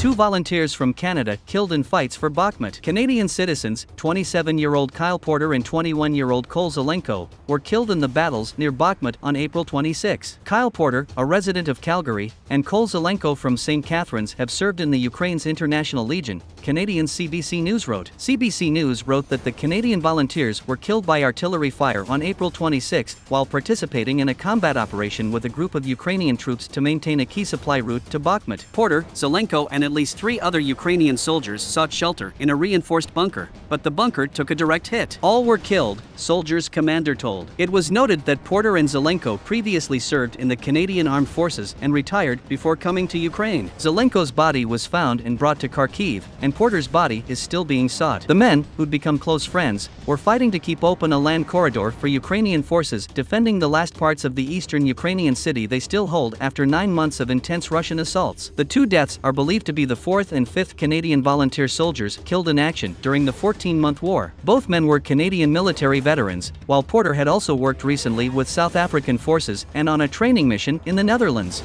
Two volunteers from Canada killed in fights for Bakhmut. Canadian citizens, 27-year-old Kyle Porter and 21-year-old Cole Zelenko, were killed in the battles near Bakhmut on April 26. Kyle Porter, a resident of Calgary, and Cole Zelenko from St. Catharines have served in the Ukraine's International Legion, Canadian CBC News wrote. CBC News wrote that the Canadian volunteers were killed by artillery fire on April 26 while participating in a combat operation with a group of Ukrainian troops to maintain a key supply route to Bakhmut. Porter, Zelenko and at least three other Ukrainian soldiers sought shelter in a reinforced bunker, but the bunker took a direct hit. All were killed, soldiers' commander told. It was noted that Porter and Zelenko previously served in the Canadian Armed Forces and retired before coming to Ukraine. Zelenko's body was found and brought to Kharkiv, and Porter's body is still being sought. The men, who'd become close friends, were fighting to keep open a land corridor for Ukrainian forces defending the last parts of the eastern Ukrainian city they still hold after nine months of intense Russian assaults. The two deaths are believed to be the 4th and 5th Canadian volunteer soldiers killed in action during the 14-month war. Both men were Canadian military veterans, while Porter had also worked recently with South African forces and on a training mission in the Netherlands.